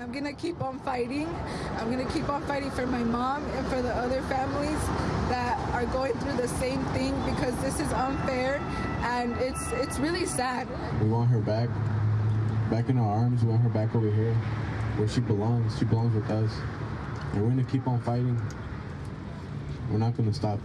I'm gonna keep on fighting. I'm gonna keep on fighting for my mom and for the other families that are going through the same thing because this is unfair and it's it's really sad. We want her back, back in our arms. We want her back over here, where she belongs. She belongs with us, and we're gonna keep on fighting. We're not gonna stop.